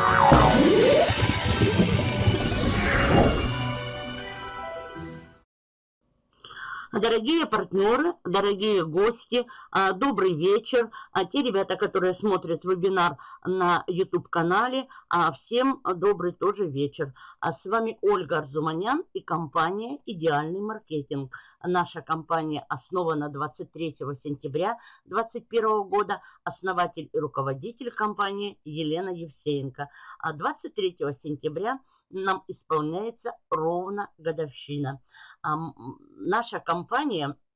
Música Дорогие партнеры, дорогие гости, а, добрый вечер. А те ребята, которые смотрят вебинар на YouTube-канале, а, всем добрый тоже вечер. С вами Ольга Арзуманян и компания «Идеальный маркетинг». Наша компания основана 23 сентября 2021 года. Основатель и руководитель компании Елена Евсеенко. 23 сентября нам исполняется ровно годовщина. Наша компания –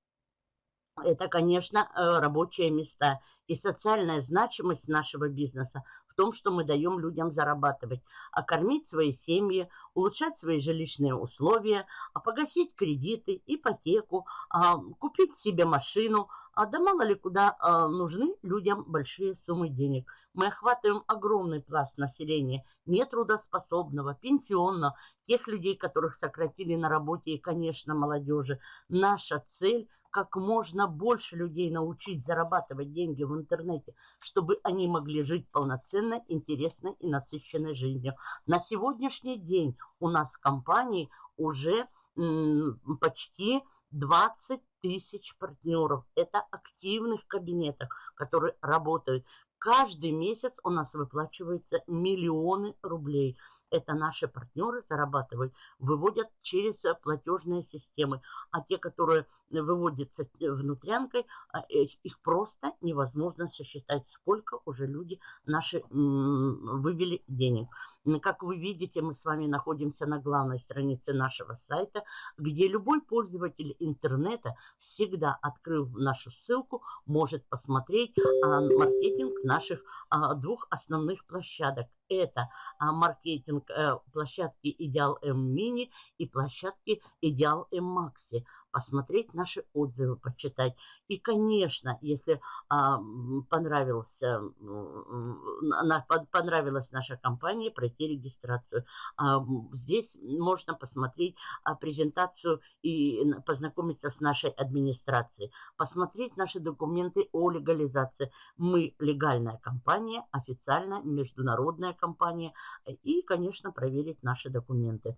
это, конечно, э, рабочие места и социальная значимость нашего бизнеса в том, что мы даем людям зарабатывать, а кормить свои семьи, улучшать свои жилищные условия, а погасить кредиты, ипотеку, а купить себе машину, а да мало ли куда а, нужны людям большие суммы денег. Мы охватываем огромный пласт населения, нетрудоспособного, пенсионного, тех людей, которых сократили на работе и, конечно, молодежи. Наша цель – как можно больше людей научить зарабатывать деньги в интернете, чтобы они могли жить полноценной, интересной и насыщенной жизнью. На сегодняшний день у нас в компании уже почти 20 тысяч партнеров. Это активных кабинетов, которые работают. Каждый месяц у нас выплачиваются миллионы рублей – это наши партнеры зарабатывают, выводят через платежные системы. А те, которые выводятся внутрянкой, а, э, их просто невозможно сосчитать, сколько уже люди наши вывели денег. Как вы видите, мы с вами находимся на главной странице нашего сайта, где любой пользователь интернета, всегда открыв нашу ссылку, может посмотреть а, маркетинг наших а, двух основных площадок. Это а, маркетинг площадки Идеал М Мини и площадки Идеал М Макси посмотреть наши отзывы, почитать. И, конечно, если а, понравился, на, понравилась наша компания, пройти регистрацию. А, здесь можно посмотреть а, презентацию и познакомиться с нашей администрацией, посмотреть наши документы о легализации. Мы легальная компания, официальная международная компания и, конечно, проверить наши документы.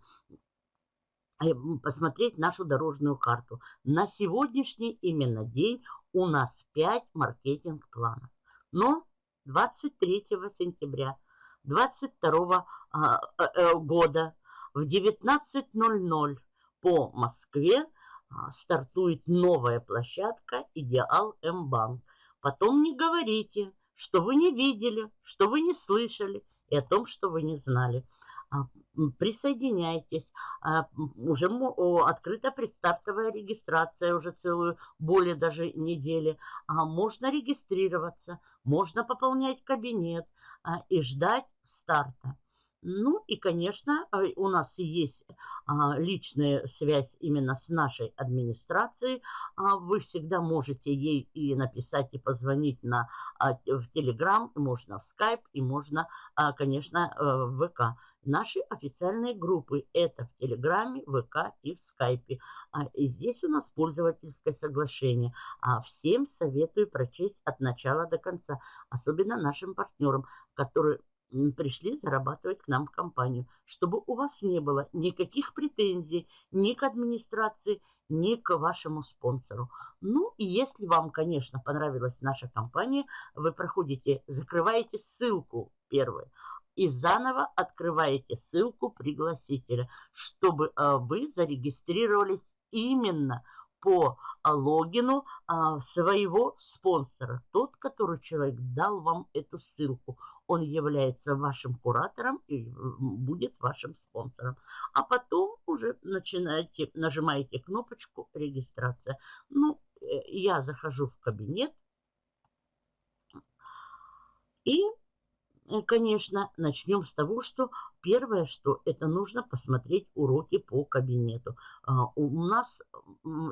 Э, посмотреть нашу дорожную карту. На сегодняшний именно день у нас 5 маркетинг-планов. Но 23 сентября 2022 а, э, э, года в 19.00 по Москве а, стартует новая площадка «Идеал М-банк». Потом не говорите, что вы не видели, что вы не слышали и о том, что вы не знали. А, присоединяйтесь. А, уже открыта предстартовая регистрация уже целую, более даже недели. А, можно регистрироваться, можно пополнять кабинет и ждать старта. Ну и, конечно, у нас есть личная связь именно с нашей администрацией. Вы всегда можете ей и написать, и позвонить на, в Телеграм, можно в Скайп, и можно, конечно, э, в ВК. Наши официальные группы это в Телеграме, ВК и в Скайпе. А, и здесь у нас пользовательское соглашение. А всем советую прочесть от начала до конца. Особенно нашим партнерам, которые пришли зарабатывать к нам в компанию, чтобы у вас не было никаких претензий ни к администрации, ни к вашему спонсору. Ну и если вам, конечно, понравилась наша компания, вы проходите, закрываете ссылку первую, и заново открываете ссылку пригласителя, чтобы а, вы зарегистрировались именно по а, логину а, своего спонсора. Тот, который человек дал вам эту ссылку. Он является вашим куратором и будет вашим спонсором. А потом уже начинаете, нажимаете кнопочку регистрация. Ну, э, я захожу в кабинет и Э, конечно, начнем с того, что первое, что это нужно посмотреть уроки по кабинету. А, у нас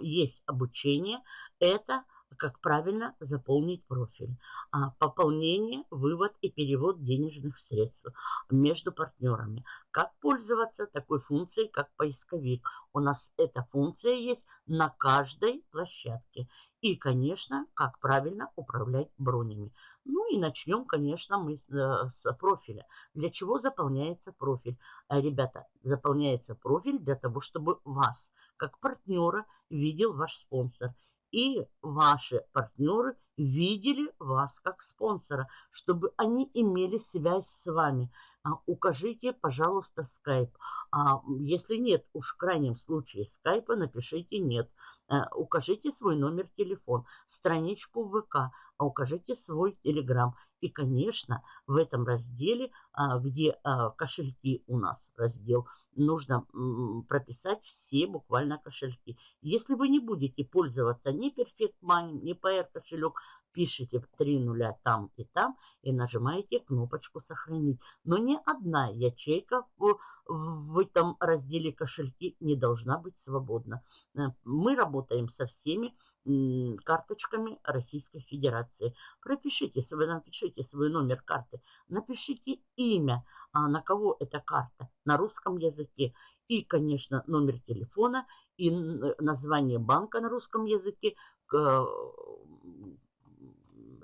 есть обучение, это как правильно заполнить профиль. А, пополнение, вывод и перевод денежных средств между партнерами. Как пользоваться такой функцией, как поисковик. У нас эта функция есть на каждой площадке. И, конечно, как правильно управлять бронями. Ну и начнем, конечно, мы с, э, с профиля. Для чего заполняется профиль? Э, ребята, заполняется профиль для того, чтобы вас, как партнера, видел ваш спонсор. И ваши партнеры видели вас как спонсора, чтобы они имели связь с вами. А, укажите, пожалуйста, скайп. А если нет, уж в крайнем случае скайпа, напишите нет. А, укажите свой номер телефона, страничку ВК, а укажите свой телеграм. И, конечно, в этом разделе, а, где кошельки у нас раздел, нужно прописать все буквально кошельки. Если вы не будете пользоваться ни Perfect Money, ни PR кошелек, пишите три нуля там и там и нажимаете кнопочку «Сохранить». Но ни одна ячейка в, в этом разделе «Кошельки» не должна быть свободна. Э, мы работаем со всеми карточками Российской Федерации. Пропишите, напишите свой номер карты, напишите имя, а на кого эта карта на русском языке. И, конечно, номер телефона и название банка на русском языке,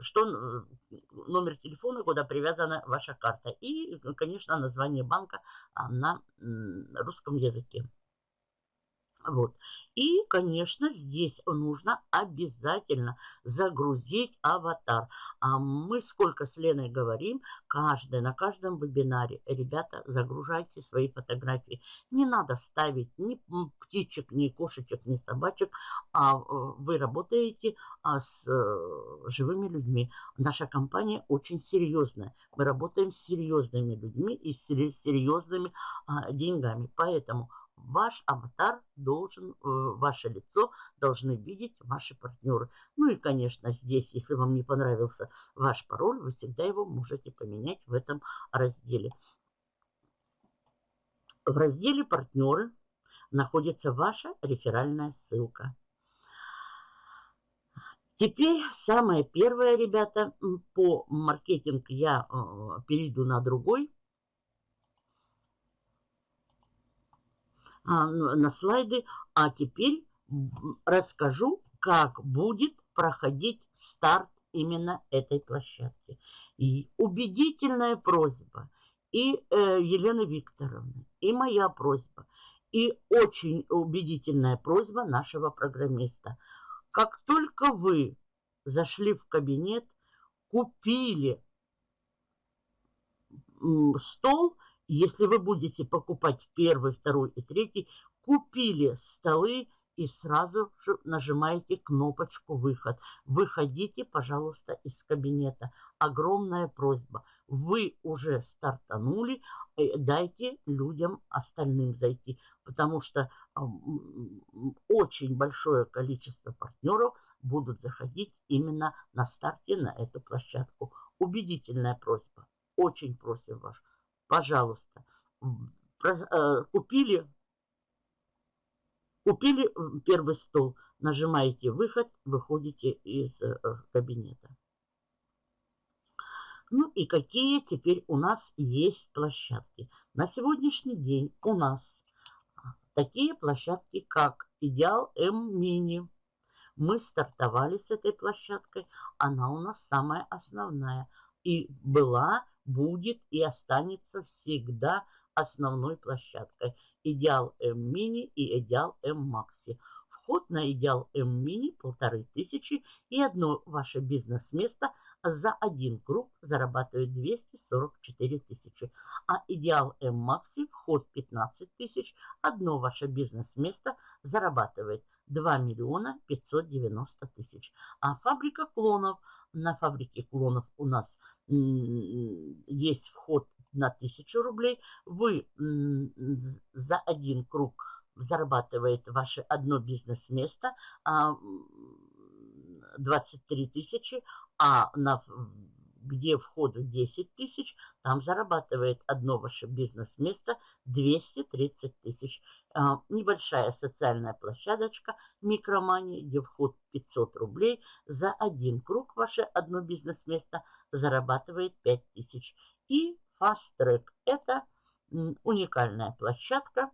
что номер телефона, куда привязана ваша карта. И, конечно, название банка а, на русском языке. Вот. И, конечно, здесь нужно обязательно загрузить аватар. А мы сколько с Леной говорим, каждый, на каждом вебинаре, ребята, загружайте свои фотографии. Не надо ставить ни птичек, ни кошечек, ни собачек, а э, вы работаете а, с э, живыми людьми. Наша компания очень серьезная. Мы работаем с серьезными людьми и с серьезными а, деньгами. Поэтому ваш аватар должен, э, ваше лицо должны видеть ваши партнеры. Ну и, конечно, здесь, если вам не понравился ваш пароль, вы всегда его можете поменять в этом разделе. В разделе «Партнеры» находится ваша реферальная ссылка. Теперь самое первое, ребята, по маркетинг я э, перейду на другой а, на слайды. А теперь расскажу, как будет проходить старт именно этой площадки. И убедительная просьба и э, Елены Викторовны, и моя просьба, и очень убедительная просьба нашего программиста. Как только вы зашли в кабинет, купили стол – если вы будете покупать первый, второй и третий, купили столы и сразу же нажимаете кнопочку «Выход». Выходите, пожалуйста, из кабинета. Огромная просьба. Вы уже стартанули, э, дайте людям остальным зайти, потому что очень большое количество партнеров будут заходить именно на старте на эту площадку. Убедительная просьба. Очень просим вас пожалуйста, э, купили, купили первый стол, нажимаете выход, выходите из э, кабинета. Ну и какие теперь у нас есть площадки? На сегодняшний день у нас такие площадки, как Идеал М Мини. Мы стартовали с этой площадкой, она у нас самая основная. И была будет и останется всегда основной площадкой. Идеал М-мини и Идеал М-макси. Вход на Идеал М-мини полторы тысячи и одно ваше бизнес-место за один круг зарабатывает 244 тысячи. А Идеал М-макси вход 15 тысяч, одно ваше бизнес-место зарабатывает 2 миллиона 590 тысяч. А фабрика клонов, на фабрике клонов у нас есть вход на 1000 рублей, вы за один круг зарабатываете ваше одно бизнес-место 23 а, тысячи, а на где вход в 10 тысяч, там зарабатывает одно ваше бизнес-место 230 тысяч. А, небольшая социальная площадочка микромания, где вход 500 рублей. За один круг ваше одно бизнес-место зарабатывает 5 тысяч. И Fast Track – это уникальная площадка,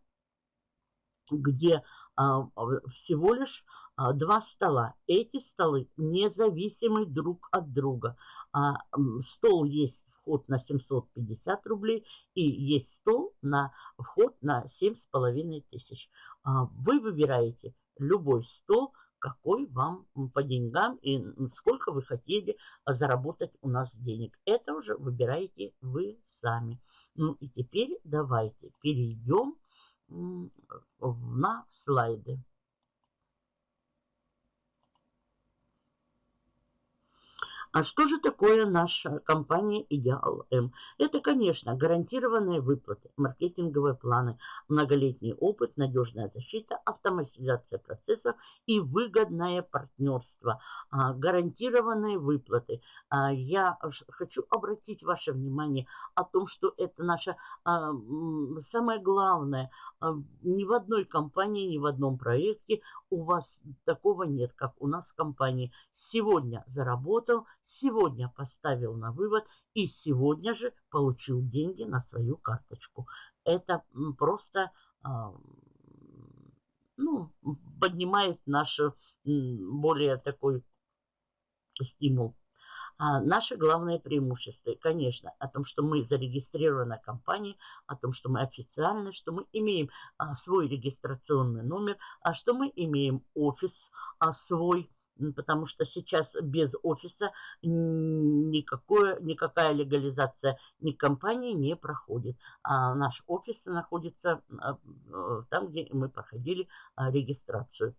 где а, всего лишь два стола. Эти столы независимы друг от друга. А, стол есть вход на 750 рублей и есть стол на вход на 7,5 тысяч. А, вы выбираете любой стол, какой вам по деньгам и сколько вы хотели заработать у нас денег. Это уже выбираете вы сами. Ну и теперь давайте перейдем на слайды. А что же такое наша компания Идеал М? Это, конечно, гарантированные выплаты, маркетинговые планы, многолетний опыт, надежная защита, автоматизация процессов и выгодное партнерство. А, гарантированные выплаты. А, я хочу обратить ваше внимание о том, что это наше а, самое главное. Ни в одной компании, ни в одном проекте у вас такого нет, как у нас в компании. Сегодня заработал, сегодня поставил на вывод и сегодня же получил деньги на свою карточку. Это просто ну, поднимает наш более такой стимул. А наше главное преимущество, конечно, о том, что мы зарегистрирована компания, о том, что мы официально, что мы имеем а, свой регистрационный номер, а что мы имеем офис а, свой, потому что сейчас без офиса никакое, никакая легализация ни компании не проходит. А наш офис находится а, там, где мы проходили а, регистрацию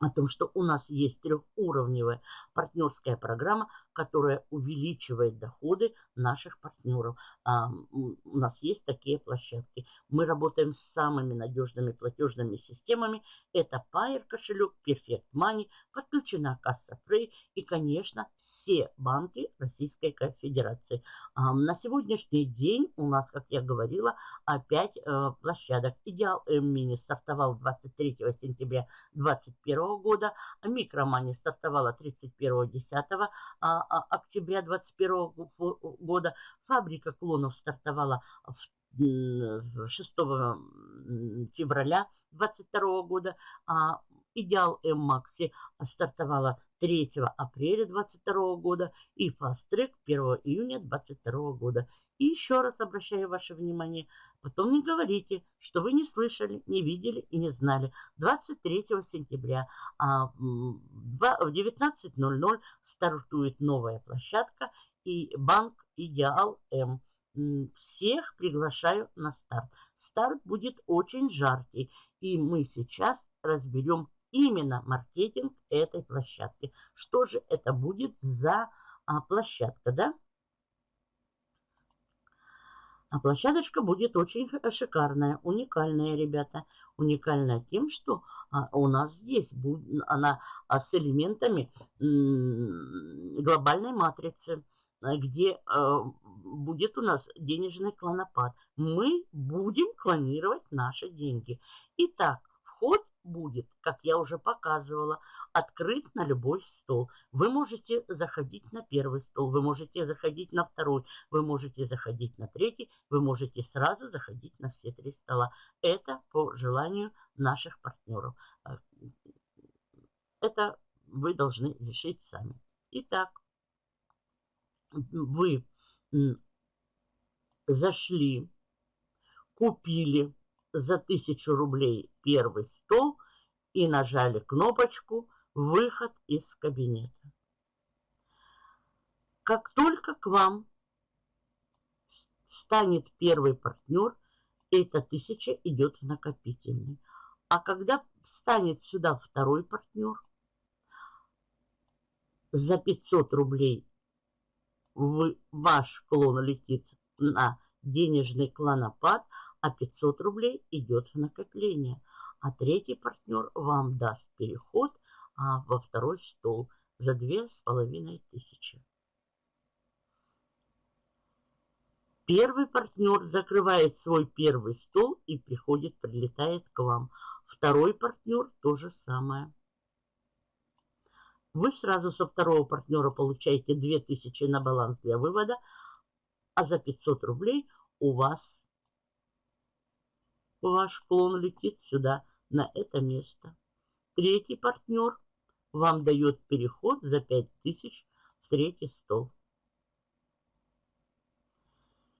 о том, что у нас есть трехуровневая партнерская программа, которая увеличивает доходы наших партнеров. А, у нас есть такие площадки. Мы работаем с самыми надежными платежными системами. Это Pair кошелек, Perfect Money, подключена касса Frey и, конечно, все банки Российской Федерации. А, на сегодняшний день у нас, как я говорила, опять э, площадок. Идеал Мини стартовал 23 сентября 2021 года, Микромани стартовала 31 10 а, октября 2021 года. Фабрика клонов стартовала 6 февраля 2022 года, а Идеал М Макси стартовала 3 апреля 2022 года и Track 1 июня 2022 года. И еще раз обращаю ваше внимание, потом не говорите, что вы не слышали, не видели и не знали. 23 сентября а, в 19.00 стартует новая площадка и банк Идеал М. Всех приглашаю на старт. Старт будет очень жаркий, и мы сейчас разберем именно маркетинг этой площадки. Что же это будет за а, площадка, да? А площадочка будет очень шикарная, уникальная, ребята. Уникальная тем, что а, у нас здесь будет, она а, с элементами глобальной матрицы, а, где а, будет у нас денежный клонопад. Мы будем клонировать наши деньги. Итак, вход будет, как я уже показывала, открыт на любой стол. Вы можете заходить на первый стол, вы можете заходить на второй, вы можете заходить на третий, вы можете сразу заходить на все три стола. Это по желанию наших партнеров. А, это вы должны решить сами. Итак, вы зашли, купили за тысячу рублей первый стол и нажали кнопочку «Выход из кабинета». Как только к вам станет первый партнер, эта тысяча идет в накопительный. А когда станет сюда второй партнер, за 500 рублей вы, ваш клон летит на денежный клонопад, а 500 рублей идет в накопление. А третий партнер вам даст переход а, во второй стол за две с половиной тысячи. Первый партнер закрывает свой первый стол и приходит, прилетает к вам. Второй партнер то же самое. Вы сразу со второго партнера получаете 2000 на баланс для вывода, а за 500 рублей у вас ваш клон летит сюда, на это место. Третий партнер вам дает переход за 5000 в третий стол.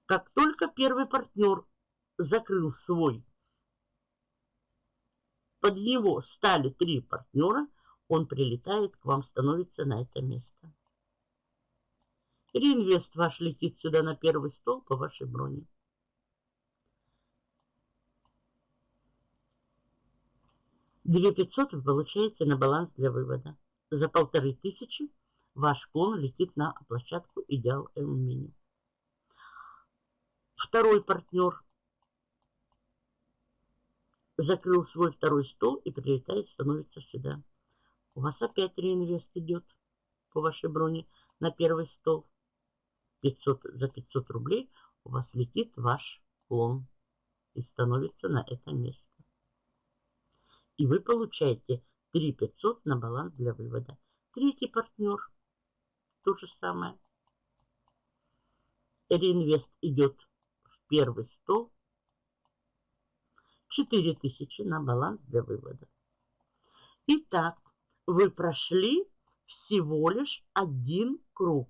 Как только первый партнер закрыл свой, под него стали три партнера, он прилетает к вам, становится на это место. Реинвест ваш летит сюда на первый стол по вашей броне. 2500 вы получаете на баланс для вывода. За полторы тысячи ваш клон летит на площадку Идеал М Мини. Второй партнер закрыл свой второй стол и прилетает, становится сюда. У вас опять реинвест идет по вашей броне на первый стол. 500, за 500 рублей у вас летит ваш клон и становится на это место. И вы получаете 3 500 на баланс для вывода. Третий партнер. То же самое. Реинвест идет в первый стол. 4000 на баланс для вывода. Итак, вы прошли всего лишь один круг.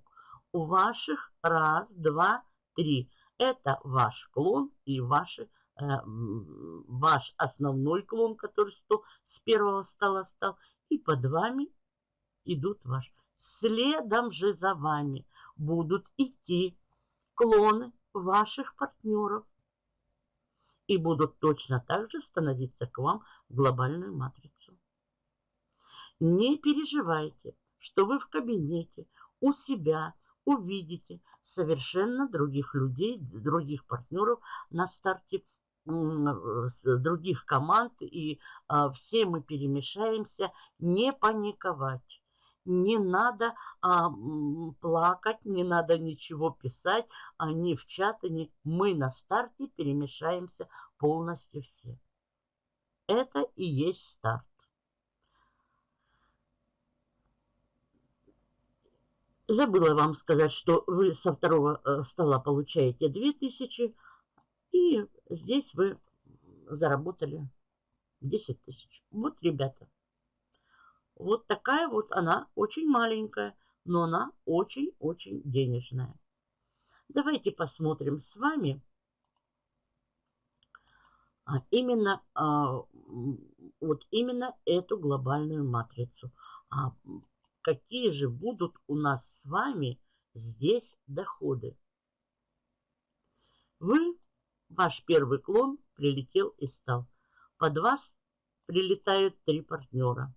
У ваших раз, два, три. Это ваш клон и ваши ваш основной клон, который 100 с первого стола стал, и под вами идут ваш. Следом же за вами будут идти клоны ваших партнеров и будут точно так же становиться к вам в глобальную матрицу. Не переживайте, что вы в кабинете у себя увидите совершенно других людей, других партнеров на старте с других команд, и а, все мы перемешаемся, не паниковать. Не надо а, плакать, не надо ничего писать, а в чаты, ни... Мы на старте перемешаемся полностью все. Это и есть старт. Забыла вам сказать, что вы со второго э, стола получаете 2000, и здесь вы заработали 10 тысяч. Вот, ребята. Вот такая вот она, очень маленькая, но она очень-очень денежная. Давайте посмотрим с вами а, именно, а, вот именно эту глобальную матрицу. А какие же будут у нас с вами здесь доходы? Вы Ваш первый клон прилетел и стал. Под вас прилетают три партнера.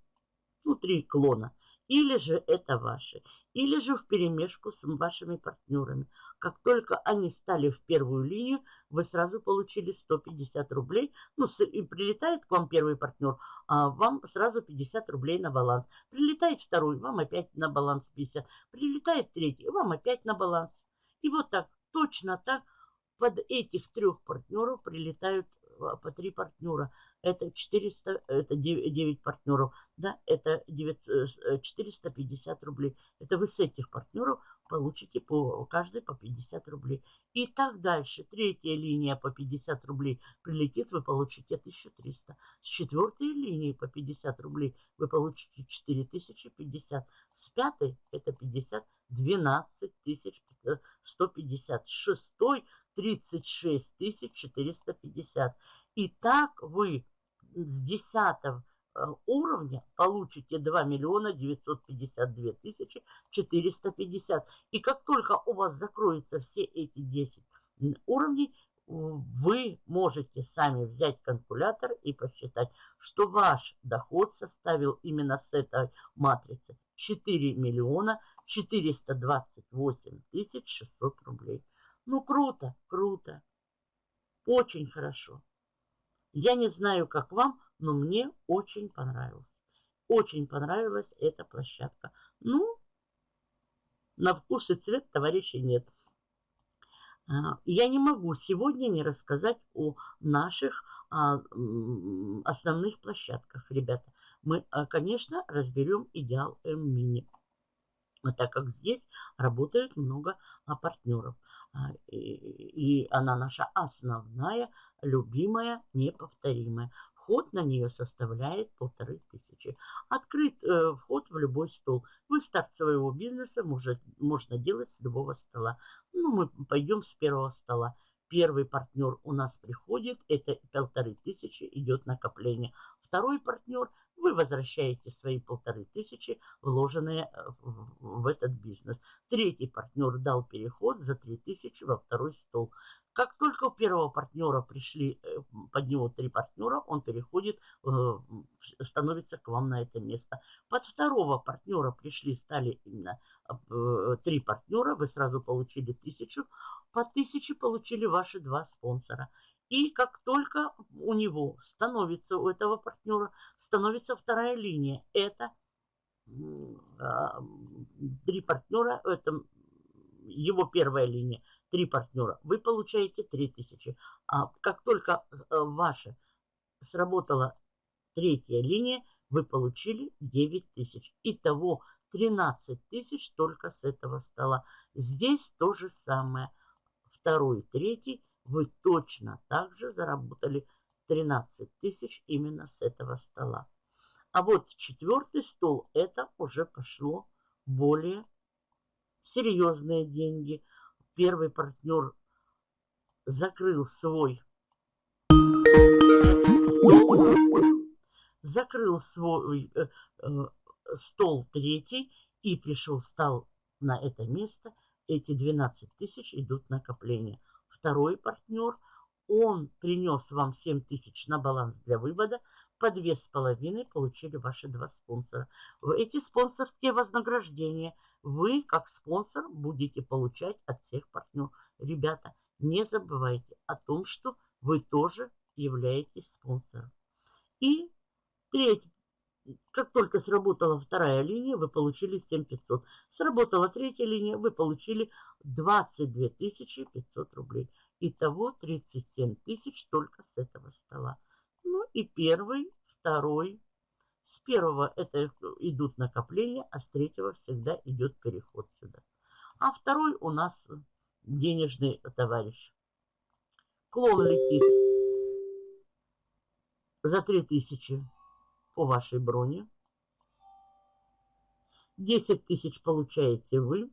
Ну, три клона. Или же это ваши. Или же в перемешку с вашими партнерами. Как только они стали в первую линию, вы сразу получили 150 рублей. Ну, и прилетает к вам первый партнер, а вам сразу 50 рублей на баланс. Прилетает второй, вам опять на баланс 50. Прилетает третий, вам опять на баланс. И вот так, точно так под этих трех партнеров прилетают а, по три партнера. Это 400, это 9, 9 партнеров, да, это 9, 450 э, рублей. Это вы с этих партнеров получите по каждый по 50 рублей. И так дальше. Третья линия по 50 рублей прилетит, вы получите 1300. С четвертой линии по 50 рублей вы получите 4050. С пятой это 50, 12 тысяч 150. С шестой 36 450. И так вы с 10 э, уровня получите 2 миллиона 952 тысячи 450. И как только у вас закроются все эти 10 уровней, вы можете сами взять калькулятор и посчитать, что ваш доход составил именно с этой матрицы 4 миллиона 428 тысяч 600 рублей. Ну, круто, круто. Очень хорошо. Я не знаю, как вам, но мне очень понравилось. Очень понравилась эта площадка. Ну, на вкус и цвет товарищей нет. А, я не могу сегодня не рассказать о наших а, основных площадках, ребята. Мы, а, конечно, разберем идеал М-мини, так как здесь работает много партнеров. А, и она наша основная, любимая, неповторимая. Вход на нее составляет полторы тысячи. Открыт э, вход в любой стол. Вы старт своего бизнеса может, можно делать с любого стола. Ну, мы пойдем с первого стола. Первый партнер у нас приходит, это полторы тысячи, идет накопление. Второй партнер, вы возвращаете свои полторы тысячи, вложенные э, в этот бизнес. Третий партнер дал переход за три тысячи во второй стол. Как только у первого партнера пришли, э, под него три партнера, он переходит, э, становится к вам на это место. Под второго партнера пришли, стали именно три партнера, вы сразу получили тысячу. По тысяче получили ваши два спонсора. И как только у него становится, у этого партнера, становится вторая линия, это а, три партнера, это его первая линия три партнера, вы получаете 3000. А как только э, ваша сработала третья линия, вы получили 9000. Итого 13 тысяч только с этого стола. Здесь то же самое. Второй, третий вы точно также заработали 13 тысяч именно с этого стола. А вот четвертый стол, это уже пошло более серьезные деньги – первый партнер закрыл свой закрыл свой э, э, стол третий и пришел, стал на это место. Эти 12 тысяч идут накопление. Второй партнер, он принес вам 7 тысяч на баланс для вывода. По две с половиной получили ваши два спонсора. Эти спонсорские вознаграждения – вы, как спонсор, будете получать от всех партнеров. Ребята, не забывайте о том, что вы тоже являетесь спонсором. И третий. Как только сработала вторая линия, вы получили 7500. Сработала третья линия, вы получили 22 500 рублей. Итого 37 тысяч только с этого стола. Ну и первый, второй, с первого это идут накопления, а с третьего всегда идет переход сюда. А второй у нас денежный товарищ. Клон летит за 3000 по вашей броне. 10 тысяч получаете вы.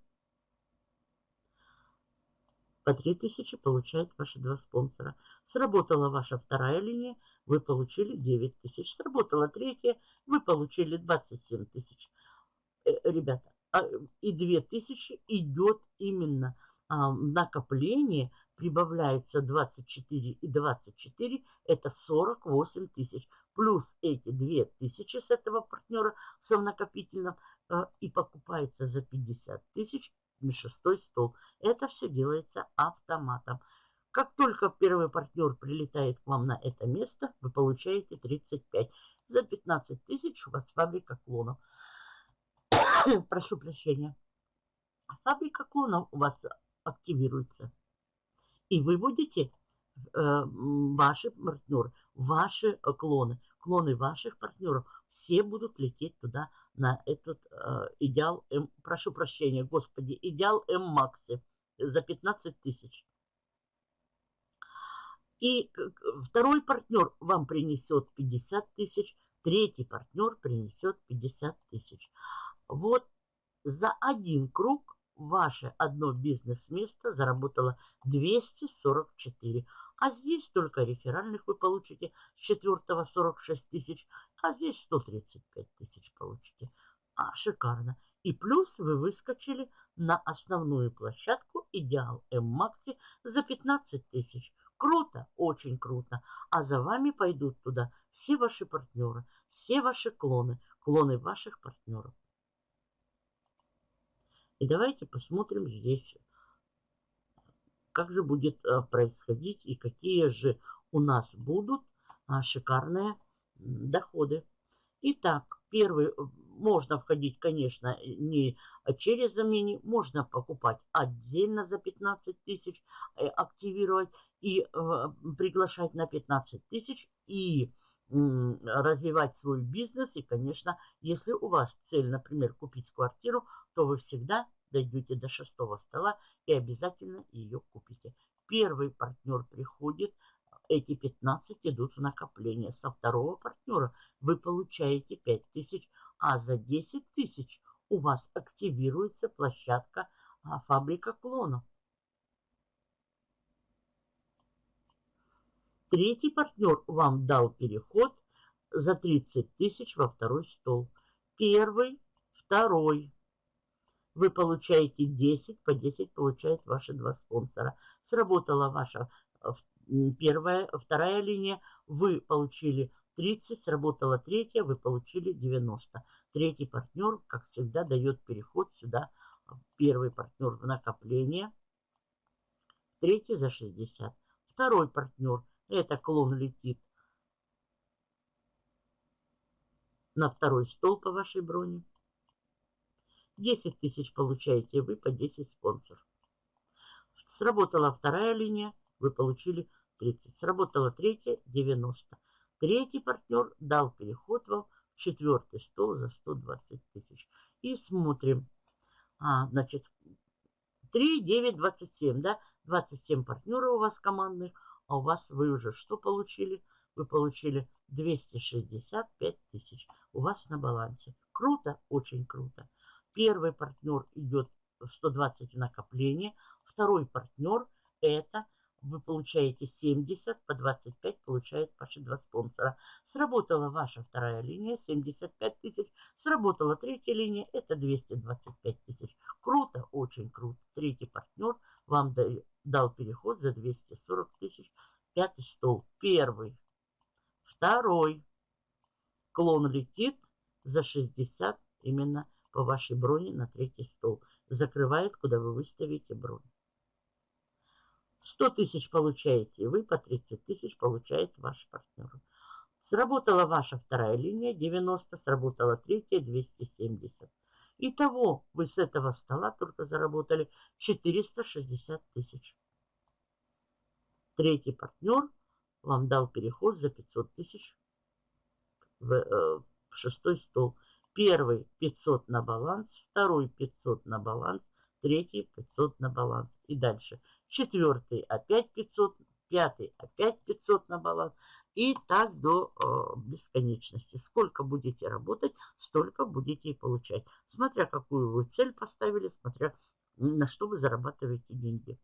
По 3000 получают ваши два спонсора. Сработала ваша вторая линия вы получили 9 тысяч. Сработала третья, вы получили 27 тысяч. Э, ребята, а, и 2 тысячи идет именно а, накопление, прибавляется 24 и 24, это 48 тысяч. Плюс эти 2 тысячи с этого партнера в накопительном а, и покупается за 50 тысяч шестой стол. Это все делается автоматом. Как только первый партнер прилетает к вам на это место, вы получаете 35. За 15 тысяч у вас фабрика клонов. Прошу прощения. Фабрика клонов у вас активируется. И вы будете, э, ваши партнеры, ваши клоны, клоны ваших партнеров, все будут лететь туда на этот э, идеал М, прошу прощения, господи, идеал М Макси за 15 тысяч. И второй партнер вам принесет 50 тысяч, третий партнер принесет 50 тысяч. Вот за один круг ваше одно бизнес-место заработало 244. А здесь только реферальных вы получите с четвертого 46 тысяч, а здесь 135 тысяч получите. А, шикарно. И плюс вы выскочили на основную площадку Идеал М-Макси за 15 тысяч. Круто, очень круто. А за вами пойдут туда все ваши партнеры, все ваши клоны, клоны ваших партнеров. И давайте посмотрим здесь, как же будет э, происходить и какие же у нас будут а, шикарные доходы. Итак, первый, э, можно входить, конечно, не через замени, можно покупать отдельно за 15 тысяч, э, активировать и приглашать на 15 тысяч и развивать свой бизнес. И, конечно, если у вас цель, например, купить квартиру, то вы всегда дойдете до шестого стола и обязательно ее купите. Первый партнер приходит, эти эти 15 идут в накопление. Со второго партнера вы получаете 5000, а за 10 тысяч у вас активируется площадка а, фабрика клонов. Третий партнер вам дал переход за 30 тысяч во второй стол. Первый, второй. Вы получаете 10, по 10 получают ваши два спонсора. Сработала ваша э, первая, вторая линия, вы получили 30, сработала третья, вы получили 90. Третий партнер, как всегда, дает переход сюда. Первый партнер в накопление, третий за 60. Второй партнер это клон летит на второй стол по вашей броне. 10 тысяч получаете вы по 10 спонсор. Сработала вторая линия, вы получили 30. Сработала третья, 90. Третий партнер дал переход вам в четвертый стол за 120 тысяч. И смотрим. А, значит, 3, 9, 27, да? 27 партнеров у вас командных а у вас вы уже что получили? Вы получили 265 тысяч у вас на балансе. Круто, очень круто. Первый партнер идет в 120 в. Второй партнер это вы получаете 70, по 25 получает ваши два спонсора. Сработала ваша вторая линия, 75 тысяч. Сработала третья линия, это 225 тысяч. Круто, очень круто. Третий партнер вам дал переход за 240 тысяч. Пятый стол. Первый. Второй. Клон летит за 60 именно по вашей броне на третий стол. Закрывает, куда вы выставите бронь. 100 тысяч получаете вы, по 30 тысяч получает ваш партнер. Сработала ваша вторая линия, 90, сработала третья, 270. Итого вы с этого стола только заработали 460 тысяч. Третий партнер вам дал переход за 500 тысяч в, э, шестой стол. Первый 500 на баланс, второй 500 на баланс, третий 500 на баланс. И дальше. Четвертый опять 500, пятый опять 500 на баланс. И так до э, бесконечности. Сколько будете работать, столько будете и получать. Смотря какую вы цель поставили, смотря на что вы зарабатываете деньги.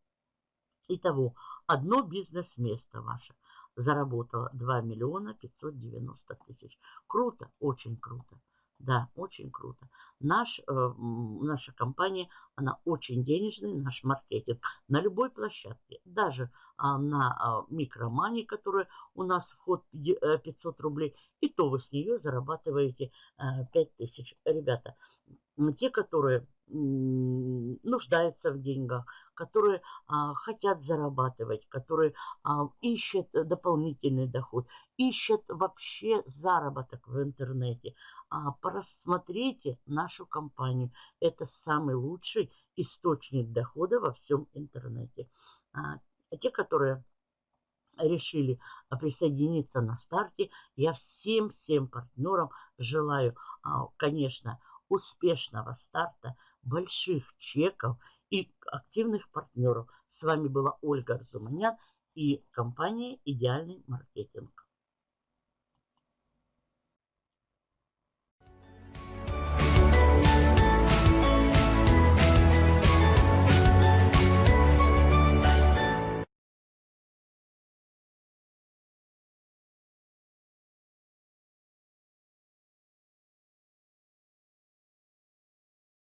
Итого, одно бизнес-место ваше заработало 2 миллиона 590 тысяч. Круто, очень круто. Да, очень круто. Наш, э, наша компания, она очень денежная, наш маркетинг. На любой площадке, даже э, на э, микромане, которая у нас вход 500 рублей, и то вы с нее зарабатываете э, 5000. Ребята, те, которые нуждаются в деньгах, которые а, хотят зарабатывать, которые а, ищут дополнительный доход, ищут вообще заработок в интернете. А, просмотрите нашу компанию. Это самый лучший источник дохода во всем интернете. А, те, которые решили присоединиться на старте, я всем-всем партнерам желаю, а, конечно, успешного старта, больших чеков и активных партнеров. С вами была Ольга Арзуманян и компания «Идеальный маркетинг».